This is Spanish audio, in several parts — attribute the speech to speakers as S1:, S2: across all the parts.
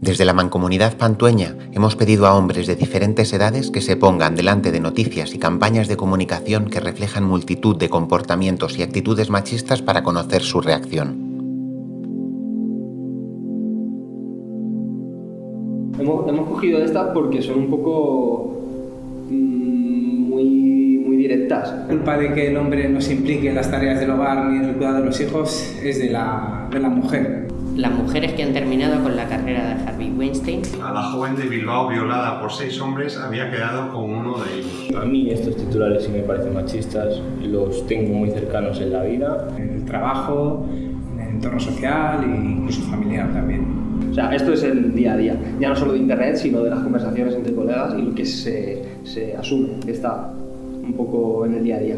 S1: Desde la mancomunidad pantueña hemos pedido a hombres de diferentes edades que se pongan delante de noticias y campañas de comunicación que reflejan multitud de comportamientos y actitudes machistas para conocer su reacción.
S2: Hemos, hemos cogido estas porque son un poco mm, muy, muy directas.
S3: La culpa de que el hombre no se implique en las tareas del hogar ni en el cuidado de los hijos es de la, de la mujer.
S4: Las mujeres que han terminado con la carrera de Harvey Weinstein.
S5: A la joven de Bilbao violada por seis hombres había quedado con uno de ellos.
S6: A mí estos titulares sí me parecen machistas, los tengo muy cercanos en la vida.
S3: En el trabajo, en el entorno social e incluso familiar también.
S2: O sea, esto es el día a día, ya no solo de internet, sino de las conversaciones entre colegas y lo que se, se asume que está un poco en el día a día.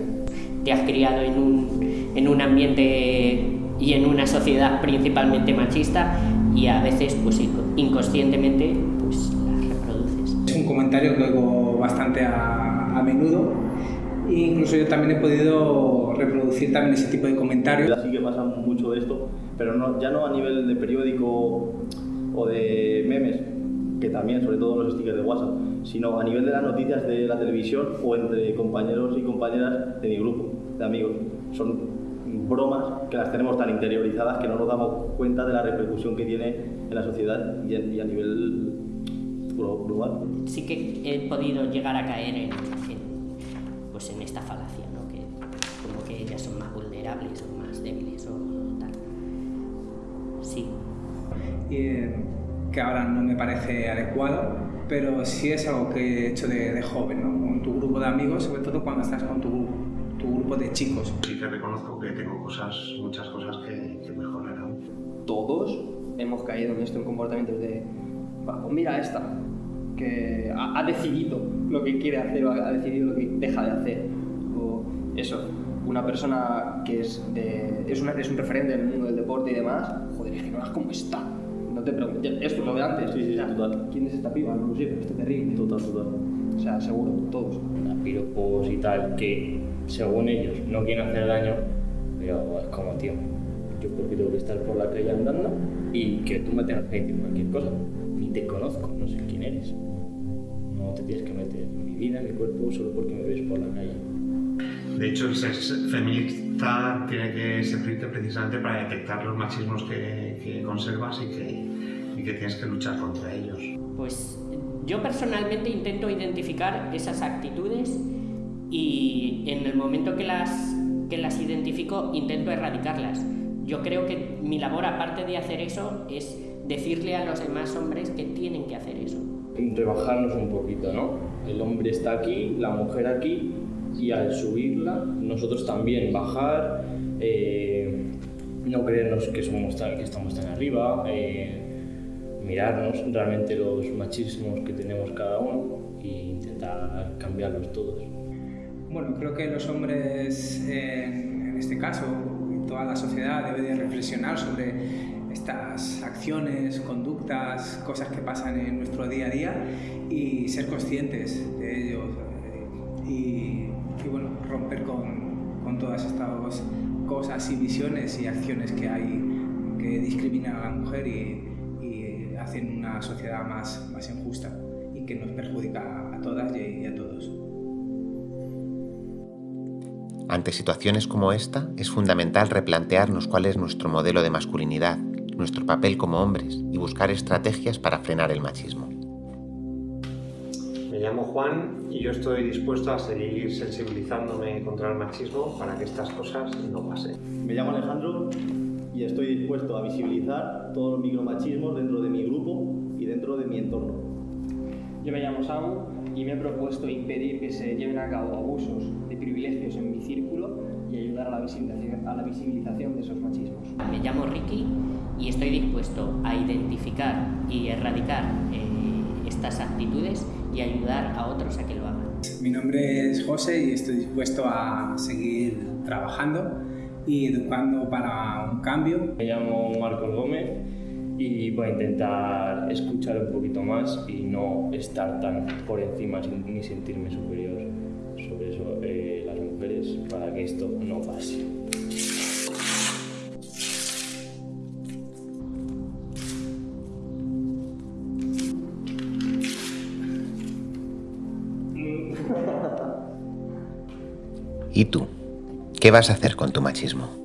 S4: Te has criado en un, en un ambiente y en una sociedad principalmente machista y a veces pues inconscientemente pues las reproduces.
S3: Es un comentario que oigo bastante a, a menudo e incluso yo también he podido reproducir también ese tipo de comentarios.
S7: Así que pasa mucho de esto, pero no, ya no a nivel de periódico o de memes, que también, sobre todo los stickers de WhatsApp, sino a nivel de las noticias de la televisión o entre compañeros y compañeras de mi grupo, de amigos. Son bromas que las tenemos tan interiorizadas que no nos damos cuenta de la repercusión que tiene en la sociedad y, en, y a nivel global.
S4: Sí que he podido llegar a caer en, en, pues en esta falacia, ¿no? que como que ellas son más vulnerables o más débiles o tal. Sí.
S3: Y, eh, que ahora no me parece adecuado, pero sí es algo que he hecho de, de joven, ¿no? con tu grupo de amigos, sobre todo cuando estás con tu grupo tu grupo de chicos.
S5: Sí que reconozco que tengo cosas, muchas cosas que, que mejorar aún.
S2: Todos hemos caído en esto en comportamientos de, "Va, pues mira esta, que ha, ha decidido lo que quiere hacer o ha decidido lo que deja de hacer. O eso, una persona que es, de, es, una, es un referente en el mundo del deporte y demás, joder, es que no veas cómo está. No te preguntes, esto es lo de antes.
S7: Sí, sí,
S2: sea,
S7: total.
S2: ¿Quién es esta piba? No lo sé, pero está terrible.
S7: Total, total.
S2: O sea, seguro, todos.
S6: piropos y tal, que según ellos no quieren hacer daño, pero es como, tío, yo porque tengo que estar por la calle andando y que tú me tengas que decir cualquier cosa. Ni te conozco, no sé quién eres. No te tienes que meter en mi vida, en mi cuerpo, solo porque me ves por la calle.
S5: De hecho, el ser feminista tiene que servirte precisamente para detectar los machismos que, que conservas y que, y que tienes que luchar contra ellos.
S4: Pues yo personalmente intento identificar esas actitudes y en el momento que las, que las identifico intento erradicarlas. Yo creo que mi labor, aparte de hacer eso, es decirle a los demás hombres que tienen que hacer eso.
S6: Rebajarnos un poquito, ¿no? El hombre está aquí, la mujer aquí, y al subirla, nosotros también bajar, eh, no creernos que, somos tan, que estamos tan arriba, eh, mirarnos realmente los machismos que tenemos cada uno e intentar cambiarlos todos.
S3: Bueno, creo que los hombres, en, en este caso, toda la sociedad debe de reflexionar sobre estas acciones, conductas, cosas que pasan en nuestro día a día y ser conscientes de ellos eh, y, y, bueno, romper con, todas estas cosas y visiones y acciones que hay que discriminan a la mujer y, y hacen una sociedad más injusta y que nos perjudica a todas y a todos.
S1: Ante situaciones como esta, es fundamental replantearnos cuál es nuestro modelo de masculinidad, nuestro papel como hombres y buscar estrategias para frenar el machismo.
S5: Me llamo Juan y yo estoy dispuesto a seguir sensibilizándome contra el machismo para que estas cosas no pasen.
S7: Me llamo Alejandro y estoy dispuesto a visibilizar todos los micromachismos dentro de mi grupo y dentro de mi entorno.
S2: Yo me llamo Samu y me he propuesto impedir que se lleven a cabo abusos de privilegios en mi círculo y ayudar a la visibilización, a la visibilización de esos machismos.
S4: Me llamo Ricky y estoy dispuesto a identificar y erradicar eh, estas actitudes y ayudar a otros a que lo hagan.
S3: Mi nombre es José y estoy dispuesto a seguir trabajando y educando para un cambio.
S6: Me llamo Marcos Gómez y voy a intentar escuchar un poquito más y no estar tan por encima ni sentirme superior sobre eso eh, las mujeres para que esto no pase.
S1: ¿Y tú? ¿Qué vas a hacer con tu machismo?